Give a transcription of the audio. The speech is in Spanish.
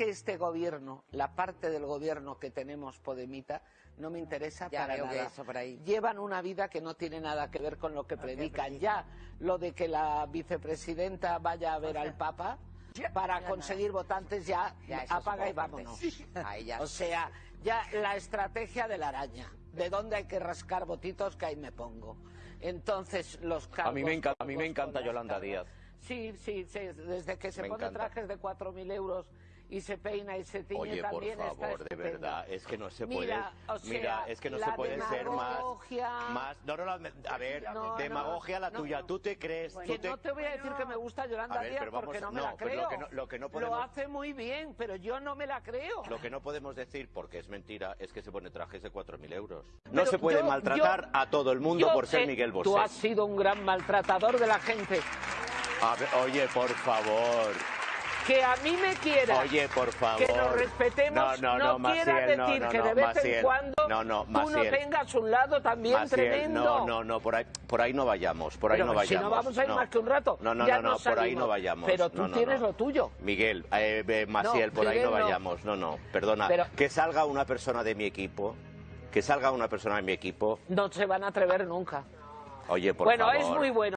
que este gobierno, la parte del gobierno que tenemos Podemita, no me interesa Ya para veo que nada. eso por ahí. Llevan una vida que no tiene nada que ver con lo que predican. Ya lo de que la vicepresidenta vaya a ver al Papa para conseguir votantes ya, apaga y vámonos. fuerte. Ahí ya. O sea, ya la estrategia de la araña. ¿De dónde hay que rascar votitos? Que ahí me pongo. Entonces, los cargos... A mí me encanta, a mí me encanta Yolanda. Díaz. Sí, sí, sí, desde que se Me pone encanta. trajes de 4.000 euros y se peina y se tiñe Oye, por también está favor, de estupendo. verdad, es que no se Mira, puede. o sea, mira, es que no la se puede ser más. demagogia- Más. No, no, no, a ver, No, no, demagogia la no. tuya. Tú te crees. Que tú te- no te voy a decir que me gusta Yolanda A ver, Díaz pero vamos porque no me no, la pero creo. lo que no- lo que no podemos- hace muy bien, pero yo no me la creo. Lo que no podemos decir, porque es mentira, es que se pone trajes de 4.000 euros. No Pero se puede yo- maltratar yo- a todo el mundo por ser eh, Miguel Bosé. Tú has sido un gran maltratador de la gente. A ver, oye, por favor. Que a mí me quieras. Oye, por favor. Que nos respetemos. No, no, no, quiera Maciel, no, decir no, que no, de vez Maciel. en cuando No, no, tú no tengas un lado también Maciel, tremendo. no, no, no, por ahí, por ahí no vayamos, por ahí Pero no si vayamos. no vamos a ir no. más que un rato. No, no, ya no, no, por ahí no vayamos. Pero tú No, no, tienes no. lo tuyo. Miguel, eh, eh, Maciel, No, por ahí no no. vayamos. No, no, perdona. Pero- Que salga una persona de mi equipo, que salga una persona de mi equipo. No se van a atrever nunca. Oye, por bueno, favor. es muy bueno.